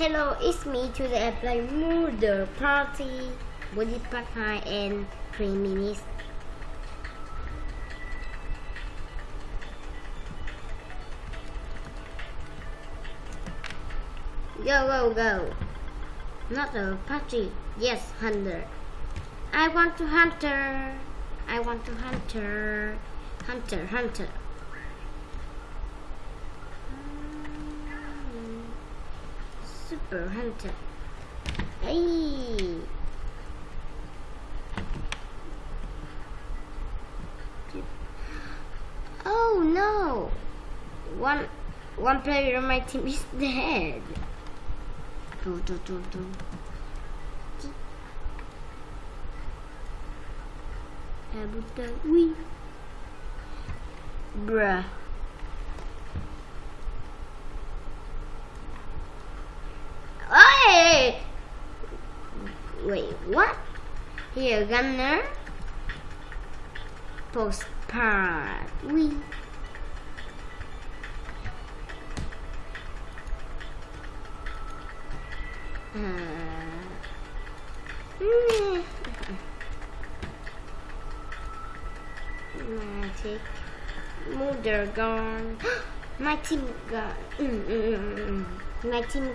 Hello, it's me. Today I play Murder Party, Pack High, and 3 minutes. Go, go, go. Not a party. Yes, hunter. I want to hunter. I want to hunter. Hunter, hunter. Super hunter. Hey. Oh no! One one player on my team is dead. Do, do, do, do. Abuta, oui. Bruh. Hey! Wait, what? Here, gunner. Postcard. Oui. Uh, mm, Magic. Mother gone. my team gone. Mm, mm, mm, mm. My team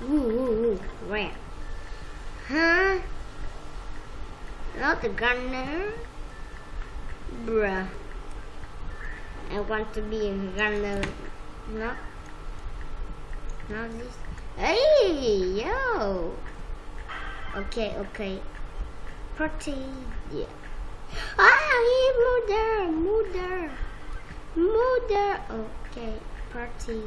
Woo, woo, woo, where? Huh? Not the gunner? Bruh. I want to be a gunner. Not. Not this. Hey, yo. Okay, okay. Pretty. Yeah. Ah, here, mother, mother, mother. Okay, party.